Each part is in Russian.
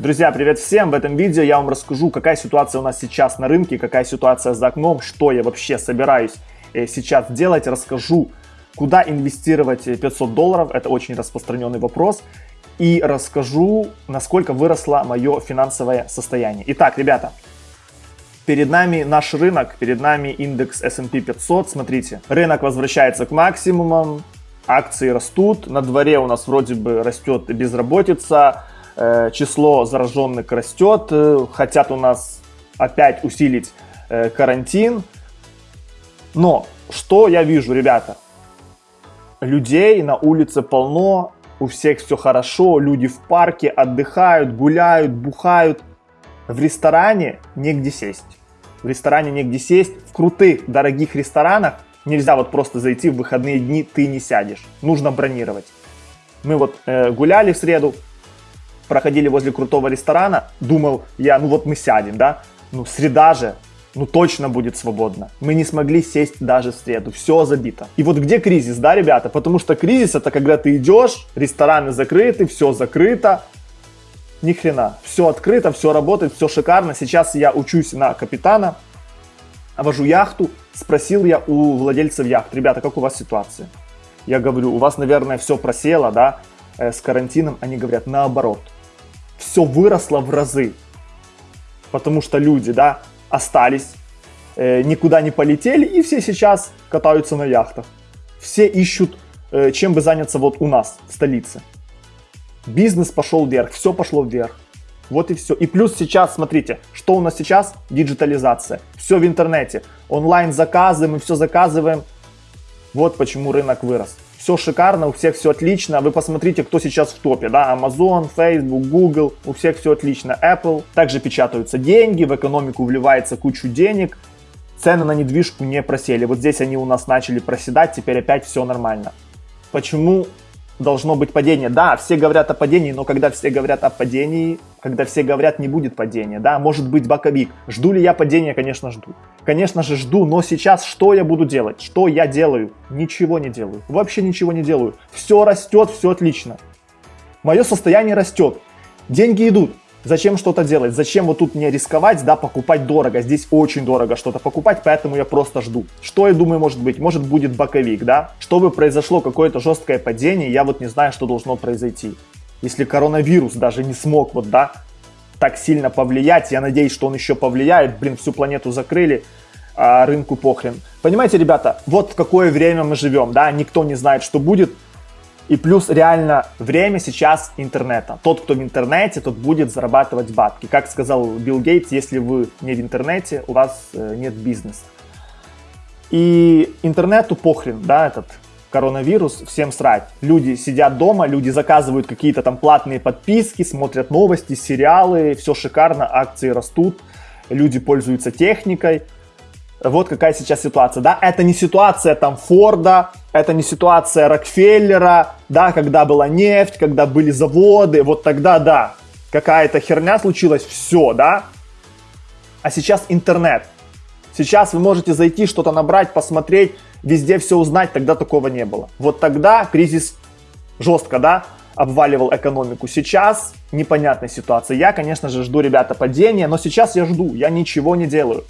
Друзья, привет всем! В этом видео я вам расскажу, какая ситуация у нас сейчас на рынке, какая ситуация за окном, что я вообще собираюсь э, сейчас делать. Расскажу, куда инвестировать 500 долларов, это очень распространенный вопрос. И расскажу, насколько выросло мое финансовое состояние. Итак, ребята, перед нами наш рынок, перед нами индекс S&P 500. Смотрите, рынок возвращается к максимумам, акции растут, на дворе у нас вроде бы растет безработица, Э, число зараженных растет, э, хотят у нас опять усилить э, карантин. Но что я вижу, ребята? Людей на улице полно, у всех все хорошо, люди в парке отдыхают, гуляют, бухают. В ресторане негде сесть. В ресторане негде сесть. В крутых, дорогих ресторанах нельзя вот просто зайти в выходные дни, ты не сядешь. Нужно бронировать. Мы вот э, гуляли в среду, проходили возле крутого ресторана, думал я, ну вот мы сядем, да, ну среда же, ну точно будет свободно. Мы не смогли сесть даже в среду, все забито. И вот где кризис, да, ребята? Потому что кризис это когда ты идешь, рестораны закрыты, все закрыто, ни хрена. Все открыто, все работает, все шикарно. Сейчас я учусь на капитана, вожу яхту. Спросил я у владельцев яхт, ребята, как у вас ситуация? Я говорю, у вас, наверное, все просело, да, э, с карантином. Они говорят, наоборот все выросло в разы. Потому что люди, да, остались, э, никуда не полетели, и все сейчас катаются на яхтах. Все ищут, э, чем бы заняться вот у нас, в столице. Бизнес пошел вверх, все пошло вверх. Вот и все. И плюс сейчас, смотрите, что у нас сейчас? Диджитализация. Все в интернете. Онлайн заказы, мы все заказываем. Вот почему рынок вырос все шикарно, у всех все отлично. Вы посмотрите, кто сейчас в топе, да, Amazon, Facebook, Google, у всех все отлично. Apple, также печатаются деньги, в экономику вливается кучу денег, цены на недвижку не просели. Вот здесь они у нас начали проседать, теперь опять все нормально. Почему должно быть падение. Да, все говорят о падении, но когда все говорят о падении, когда все говорят, не будет падения, да, может быть боковик. Жду ли я падения? Конечно, жду. Конечно же, жду, но сейчас что я буду делать? Что я делаю? Ничего не делаю. Вообще ничего не делаю. Все растет, все отлично. Мое состояние растет. Деньги идут. Зачем что-то делать? Зачем вот тут мне рисковать, да, покупать дорого? Здесь очень дорого что-то покупать, поэтому я просто жду. Что я думаю может быть? Может будет боковик, да? Чтобы произошло какое-то жесткое падение, я вот не знаю, что должно произойти. Если коронавирус даже не смог вот, да, так сильно повлиять, я надеюсь, что он еще повлияет, блин, всю планету закрыли, а рынку похрен. Понимаете, ребята, вот в какое время мы живем, да, никто не знает, что будет, и плюс реально время сейчас интернета. Тот, кто в интернете, тот будет зарабатывать бабки. Как сказал Билл Гейтс, если вы не в интернете, у вас э, нет бизнеса. И интернету похрен, да, этот коронавирус, всем срать. Люди сидят дома, люди заказывают какие-то там платные подписки, смотрят новости, сериалы, все шикарно, акции растут, люди пользуются техникой. Вот какая сейчас ситуация, да, это не ситуация там Форда, это не ситуация Рокфеллера, да, когда была нефть, когда были заводы, вот тогда, да, какая-то херня случилась, все, да, а сейчас интернет. Сейчас вы можете зайти, что-то набрать, посмотреть, везде все узнать, тогда такого не было. Вот тогда кризис жестко, да, обваливал экономику. Сейчас непонятная ситуация. Я, конечно же, жду, ребята, падения, но сейчас я жду, я ничего не делаю.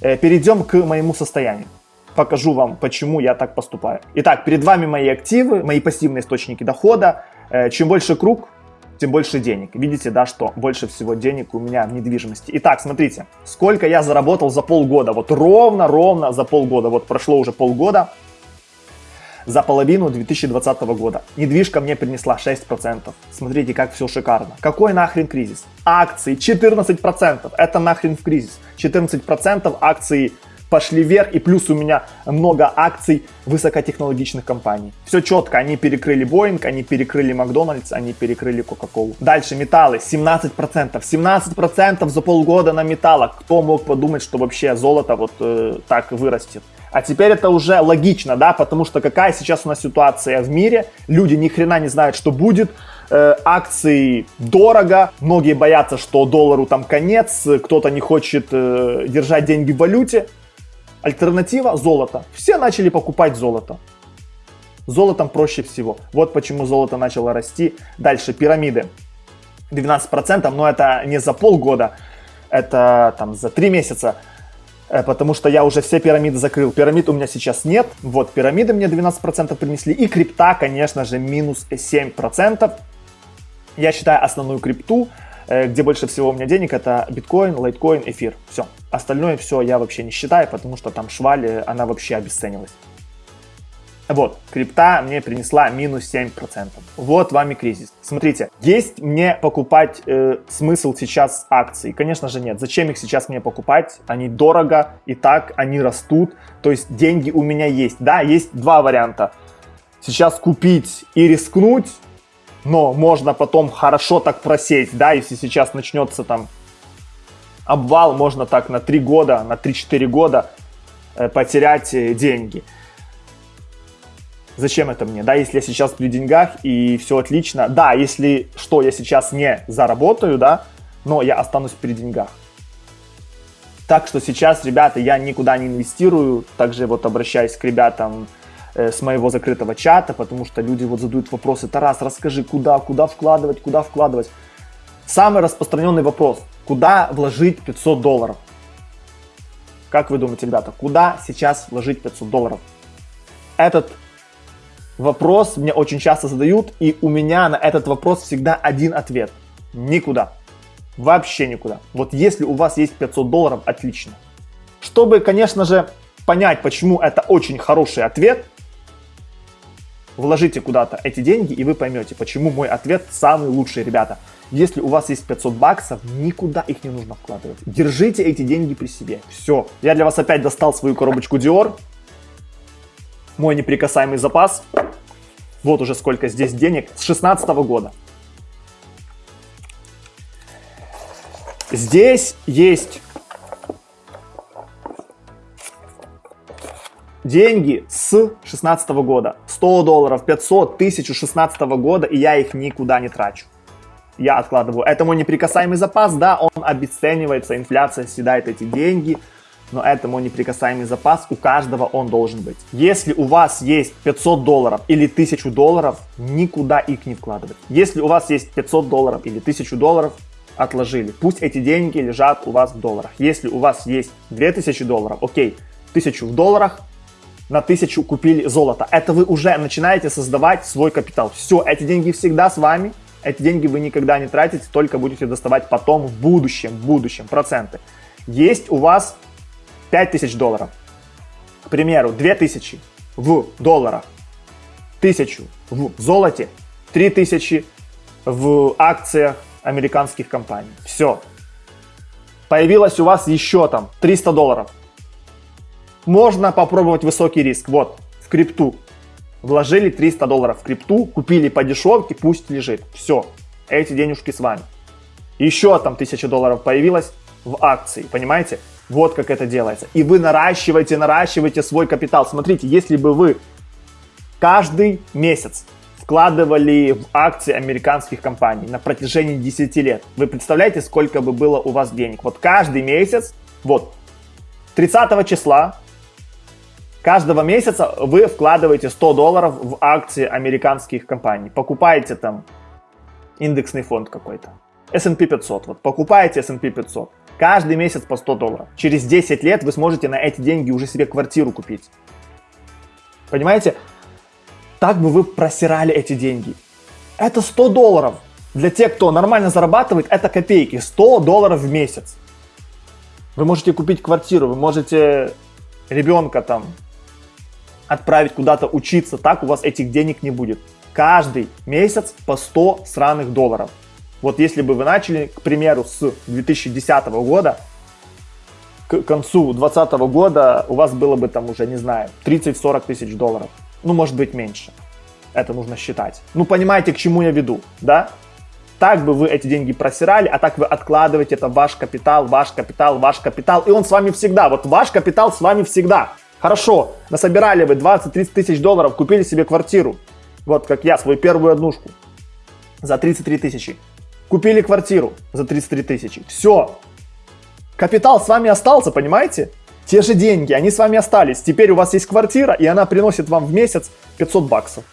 Э, перейдем к моему состоянию. Покажу вам, почему я так поступаю. Итак, перед вами мои активы, мои пассивные источники дохода. Э, чем больше круг, тем больше денег. Видите, да, что больше всего денег у меня в недвижимости. Итак, смотрите, сколько я заработал за полгода. Вот ровно-ровно за полгода. Вот прошло уже полгода за половину 2020 года. Недвижка мне принесла 6%. Смотрите, как все шикарно. Какой нахрен кризис? Акции 14%. Это нахрен в кризис. 14% акций пошли вверх, и плюс у меня много акций высокотехнологичных компаний. Все четко, они перекрыли Boeing, они перекрыли Макдональдс, они перекрыли Кока-Колу. Дальше металлы 17%. 17% за полгода на металлах. Кто мог подумать, что вообще золото вот э, так вырастет? А теперь это уже логично, да, потому что какая сейчас у нас ситуация в мире, люди ни хрена не знают, что будет, э, акции дорого, многие боятся, что доллару там конец, кто-то не хочет э, держать деньги в валюте. Альтернатива – золото. Все начали покупать золото. Золотом проще всего. Вот почему золото начало расти. Дальше пирамиды. 12%, но это не за полгода, это там за 3 месяца, э, потому что я уже все пирамиды закрыл. Пирамид у меня сейчас нет, вот пирамиды мне 12% принесли, и крипта, конечно же, минус 7%. Я считаю основную крипту, э, где больше всего у меня денег, это биткоин, лайткоин, эфир. Все. Остальное все я вообще не считаю, потому что там швали, она вообще обесценилась. Вот, крипта мне принесла минус 7%. Вот вам и кризис. Смотрите, есть мне покупать э, смысл сейчас акций? Конечно же нет. Зачем их сейчас мне покупать? Они дорого, и так они растут. То есть деньги у меня есть. Да, есть два варианта. Сейчас купить и рискнуть, но можно потом хорошо так просесть, да, если сейчас начнется там обвал, можно так на 3 года, на 3-4 года э, потерять э, деньги. Зачем это мне? Да, если я сейчас при деньгах и все отлично. Да, если что, я сейчас не заработаю, да, но я останусь при деньгах. Так что сейчас, ребята, я никуда не инвестирую. Также вот обращаюсь к ребятам э, с моего закрытого чата, потому что люди вот задают вопросы. Тарас, расскажи, куда, куда вкладывать, куда вкладывать. Самый распространенный вопрос. Куда вложить 500 долларов? Как вы думаете, ребята, куда сейчас вложить 500 долларов? Этот вопрос мне очень часто задают, и у меня на этот вопрос всегда один ответ. Никуда. Вообще никуда. Вот если у вас есть 500 долларов, отлично. Чтобы, конечно же, понять, почему это очень хороший ответ, вложите куда-то эти деньги, и вы поймете, почему мой ответ самый лучший, ребята. Если у вас есть 500 баксов, никуда их не нужно вкладывать. Держите эти деньги при себе. Все. Я для вас опять достал свою коробочку Dior мой неприкасаемый запас. Вот уже сколько здесь денег. С 16 года. Здесь есть деньги с 16 года. 100 долларов, 500, 1000 16 года, и я их никуда не трачу. Я откладываю. Это мой неприкасаемый запас, да, он обесценивается, инфляция съедает эти деньги – но это мой неприкасаемый запас, у каждого он должен быть. Если у вас есть 500 долларов или 1000 долларов, никуда их не вкладывать. Если у вас есть 500 долларов или 1000 долларов, отложили. Пусть эти деньги лежат у вас в долларах. Если у вас есть 2000 долларов, окей, 1000 в долларах, на 1000 купили золото. Это вы уже начинаете создавать свой капитал. Все, эти деньги всегда с вами. Эти деньги вы никогда не тратите, только будете доставать потом в будущем, в будущем проценты. Есть у вас 5000 долларов. К примеру, 2000 в долларах, 1000 в золоте, 3000 в акциях американских компаний. Все. Появилось у вас еще там 300 долларов. Можно попробовать высокий риск. Вот, в крипту. Вложили 300 долларов в крипту, купили по дешевке, пусть лежит. Все, эти денежки с вами. Еще там 1000 долларов появилось в акции, понимаете? Вот как это делается. И вы наращиваете, наращиваете свой капитал. Смотрите, если бы вы каждый месяц вкладывали в акции американских компаний на протяжении 10 лет, вы представляете, сколько бы было у вас денег? Вот каждый месяц, вот, 30 числа каждого месяца вы вкладываете 100 долларов в акции американских компаний. Покупаете там индексный фонд какой-то. S&P 500. Вот покупаете S&P 500 Каждый месяц по 100 долларов. Через 10 лет вы сможете на эти деньги уже себе квартиру купить. Понимаете? Так бы вы просирали эти деньги. Это 100 долларов. Для тех, кто нормально зарабатывает, это копейки. 100 долларов в месяц. Вы можете купить квартиру, вы можете ребенка там отправить куда-то учиться. Так у вас этих денег не будет. Каждый месяц по 100 сраных долларов. Вот если бы вы начали, к примеру, с 2010 года, к концу 2020 года у вас было бы там уже, не знаю, 30-40 тысяч долларов. Ну, может быть, меньше. Это нужно считать. Ну, понимаете, к чему я веду, да? Так бы вы эти деньги просирали, а так вы откладываете, это ваш капитал, ваш капитал, ваш капитал, и он с вами всегда. Вот ваш капитал с вами всегда. Хорошо, насобирали вы 20-30 тысяч долларов, купили себе квартиру. Вот как я, свою первую однушку за 33 тысячи. Купили квартиру за 33 тысячи. Все. Капитал с вами остался, понимаете? Те же деньги, они с вами остались. Теперь у вас есть квартира, и она приносит вам в месяц 500 баксов.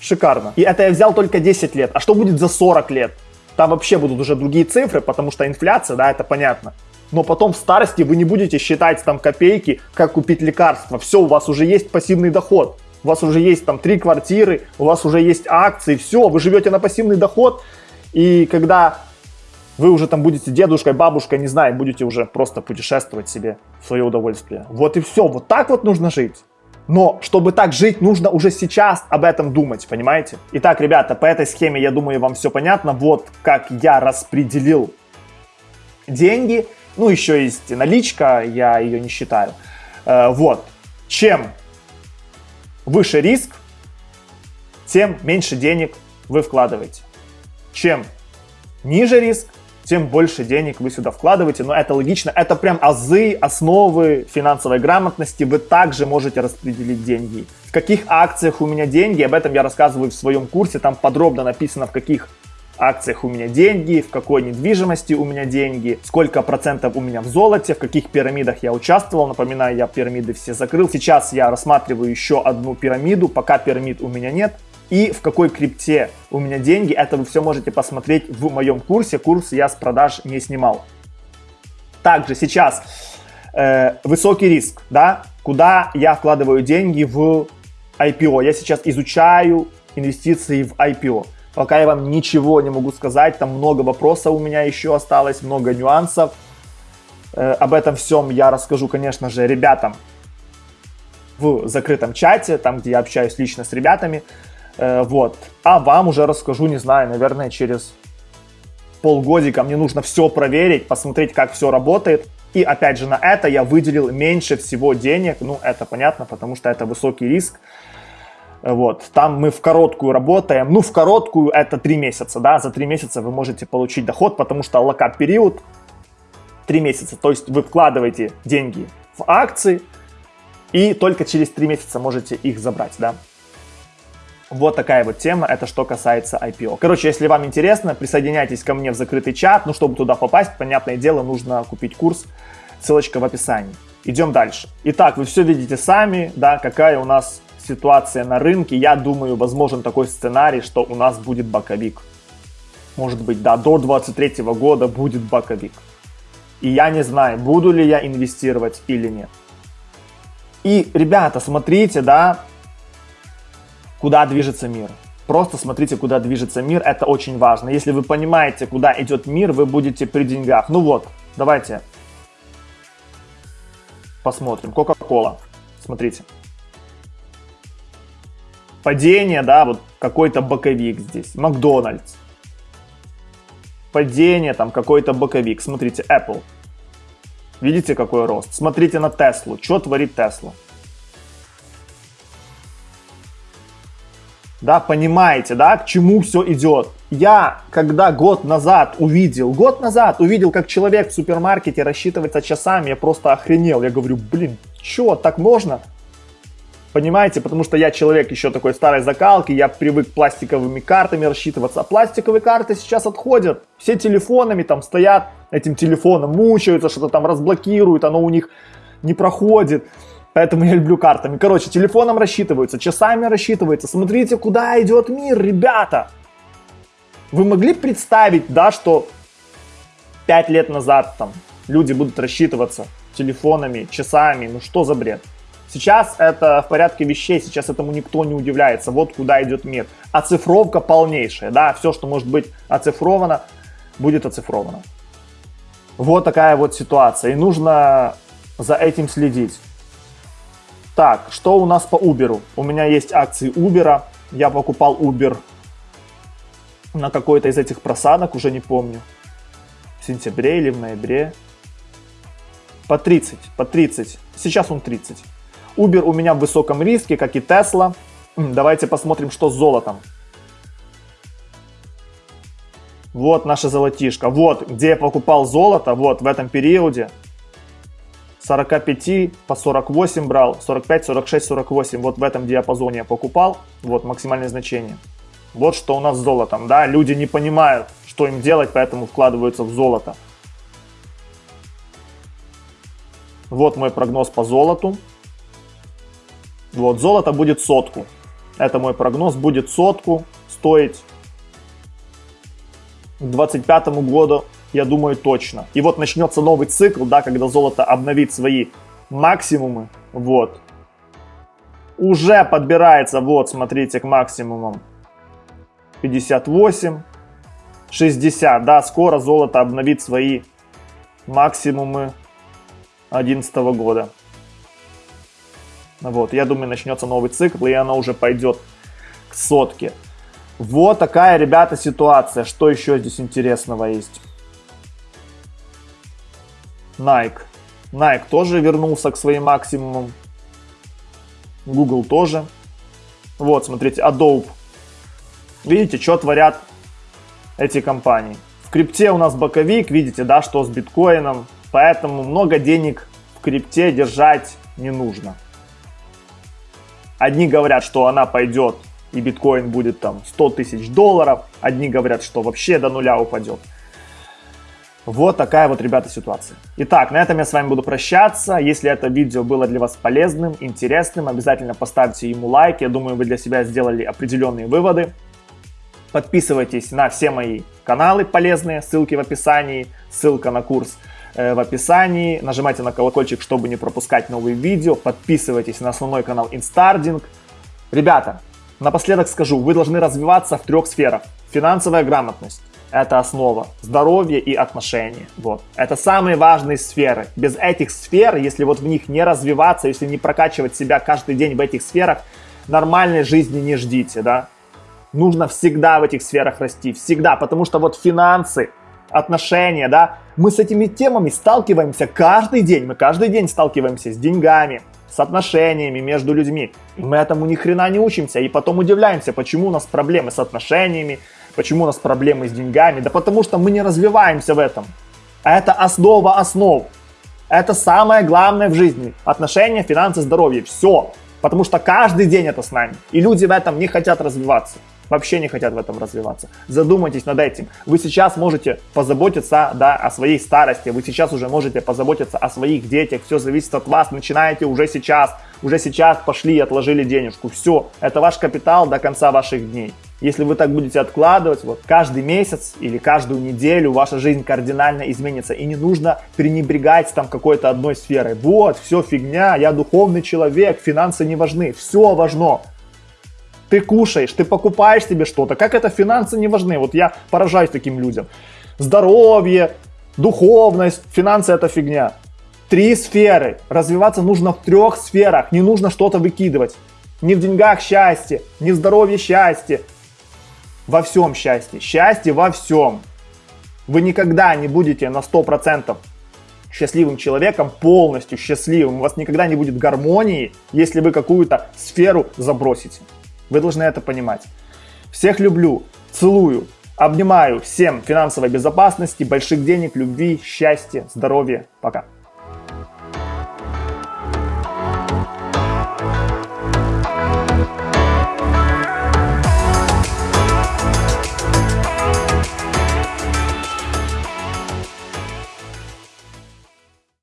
Шикарно. И это я взял только 10 лет. А что будет за 40 лет? Там вообще будут уже другие цифры, потому что инфляция, да, это понятно. Но потом в старости вы не будете считать там копейки, как купить лекарства. Все, у вас уже есть пассивный доход. У вас уже есть там три квартиры, у вас уже есть акции, все, вы живете на пассивный доход. И когда вы уже там будете дедушкой, бабушкой, не знаю, будете уже просто путешествовать себе в свое удовольствие. Вот и все, вот так вот нужно жить. Но чтобы так жить, нужно уже сейчас об этом думать, понимаете? Итак, ребята, по этой схеме, я думаю, вам все понятно. Вот как я распределил деньги. Ну, еще есть наличка, я ее не считаю. Э, вот. Чем выше риск, тем меньше денег вы вкладываете. Чем ниже риск, тем больше денег вы сюда вкладываете. Но это логично, это прям азы, основы финансовой грамотности. Вы также можете распределить деньги. В каких акциях у меня деньги, об этом я рассказываю в своем курсе. Там подробно написано, в каких акциях у меня деньги, в какой недвижимости у меня деньги, сколько процентов у меня в золоте, в каких пирамидах я участвовал. Напоминаю, я пирамиды все закрыл. Сейчас я рассматриваю еще одну пирамиду, пока пирамид у меня нет и в какой крипте у меня деньги, это вы все можете посмотреть в моем курсе. Курс я с продаж не снимал. Также сейчас э, высокий риск, да, куда я вкладываю деньги в IPO. Я сейчас изучаю инвестиции в IPO. Пока я вам ничего не могу сказать, там много вопросов у меня еще осталось, много нюансов. Э, об этом всем я расскажу, конечно же, ребятам в закрытом чате, там, где я общаюсь лично с ребятами. Э, вот. А вам уже расскажу, не знаю, наверное, через полгодика мне нужно все проверить, посмотреть, как все работает. И опять же на это я выделил меньше всего денег. Ну, это понятно, потому что это высокий риск. Вот, там мы в короткую работаем. Ну, в короткую это 3 месяца, да, за 3 месяца вы можете получить доход, потому что локап период 3 месяца. То есть вы вкладываете деньги в акции и только через 3 месяца можете их забрать, да. Вот такая вот тема, это что касается IPO. Короче, если вам интересно, присоединяйтесь ко мне в закрытый чат. Ну, чтобы туда попасть, понятное дело, нужно купить курс. Ссылочка в описании. Идем дальше. Итак, вы все видите сами, да, какая у нас ситуация на рынке. Я думаю, возможен такой сценарий, что у нас будет боковик. Может быть, да, до 23 года будет боковик. И я не знаю, буду ли я инвестировать или нет. И, ребята, смотрите, да, куда движется мир. Просто смотрите, куда движется мир, это очень важно. Если вы понимаете, куда идет мир, вы будете при деньгах. Ну вот, давайте посмотрим. Кока-кола, смотрите. Падение, да, вот какой-то боковик здесь. Макдональдс. Падение, там какой-то боковик. Смотрите, Apple. Видите, какой рост? Смотрите на Теслу. Что творит Тесла? да, понимаете, да, к чему все идет. Я, когда год назад увидел, год назад увидел, как человек в супермаркете рассчитывается часами, я просто охренел. Я говорю, блин, что, так можно? Понимаете, потому что я человек еще такой старой закалки, я привык пластиковыми картами рассчитываться, а пластиковые карты сейчас отходят. Все телефонами там стоят, этим телефоном мучаются, что-то там разблокируют, оно у них не проходит. Поэтому я люблю картами. Короче, телефоном рассчитываются, часами рассчитываются. Смотрите, куда идет мир, ребята. Вы могли представить, да, что 5 лет назад там люди будут рассчитываться телефонами, часами, ну что за бред? Сейчас это в порядке вещей, сейчас этому никто не удивляется, вот куда идет мир. Оцифровка полнейшая, да, все, что может быть оцифровано, будет оцифровано. Вот такая вот ситуация, и нужно за этим следить. Так, что у нас по Uber? У меня есть акции Uber. Я покупал Uber на какой-то из этих просадок, уже не помню. В сентябре или в ноябре. По 30, по 30. Сейчас он 30. Uber у меня в высоком риске, как и Tesla. Давайте посмотрим, что с золотом. Вот наша золотишко. Вот, где я покупал золото, вот в этом периоде. 45 по 48 брал, 45, 46, 48. Вот в этом диапазоне я покупал. Вот максимальное значение. Вот что у нас с золотом. Да, люди не понимают, что им делать, поэтому вкладываются в золото. Вот мой прогноз по золоту. Вот, золото будет сотку. Это мой прогноз, будет сотку стоить. к 2025 году, я думаю, точно. И вот начнется новый цикл, да, когда золото обновит свои максимумы, вот. Уже подбирается, вот, смотрите, к максимумам 58, 60, да, скоро золото обновит свои максимумы 2011 года. Вот, я думаю, начнется новый цикл, и оно уже пойдет к сотке. Вот такая, ребята, ситуация. Что еще здесь интересного есть? Nike. Nike тоже вернулся к своим максимумам. Google тоже. Вот, смотрите, Adobe. Видите, что творят эти компании. В крипте у нас боковик, видите, да, что с биткоином. Поэтому много денег в крипте держать не нужно. Одни говорят, что она пойдет и биткоин будет там 100 тысяч долларов. Одни говорят, что вообще до нуля упадет. Вот такая вот, ребята, ситуация. Итак, на этом я с вами буду прощаться. Если это видео было для вас полезным, интересным, обязательно поставьте ему лайк. Я думаю, вы для себя сделали определенные выводы. Подписывайтесь на все мои каналы полезные, ссылки в описании, ссылка на курс в описании. Нажимайте на колокольчик, чтобы не пропускать новые видео. Подписывайтесь на основной канал Instarding. Ребята, напоследок скажу, вы должны развиваться в трех сферах. Финансовая грамотность, это основа. Здоровье и отношения. Вот. Это самые важные сферы. Без этих сфер, если вот в них не развиваться, если не прокачивать себя каждый день в этих сферах, нормальной жизни не ждите, да нужно всегда в этих сферах расти, всегда, потому что вот финансы, отношения, да, мы с этими темами сталкиваемся каждый день, мы каждый день сталкиваемся с деньгами, с отношениями между людьми. И мы этому ни хрена не учимся, и потом удивляемся, почему у нас проблемы с отношениями, почему у нас проблемы с деньгами, да потому что мы не развиваемся в этом. Это основа основ. Это самое главное в жизни. Отношения, финансы, здоровье. Все. Потому что каждый день это с нами. И люди в этом не хотят развиваться вообще не хотят в этом развиваться. Задумайтесь над этим. Вы сейчас можете позаботиться да, о своей старости, вы сейчас уже можете позаботиться о своих детях, все зависит от вас, начинаете уже сейчас, уже сейчас пошли и отложили денежку, все, это ваш капитал до конца ваших дней. Если вы так будете откладывать, вот каждый месяц или каждую неделю ваша жизнь кардинально изменится. И не нужно пренебрегать там какой-то одной сферой. Вот, все фигня, я духовный человек, финансы не важны. Все важно. Ты кушаешь, ты покупаешь себе что-то. Как это финансы не важны? Вот я поражаюсь таким людям. Здоровье, духовность, финансы это фигня. Три сферы. Развиваться нужно в трех сферах. Не нужно что-то выкидывать. Не в деньгах счастье, не в здоровье счастье. Во всем счастье. Счастье во всем. Вы никогда не будете на 100% счастливым человеком, полностью счастливым. У вас никогда не будет гармонии, если вы какую-то сферу забросите. Вы должны это понимать. Всех люблю, целую, обнимаю. Всем финансовой безопасности, больших денег, любви, счастья, здоровья. Пока.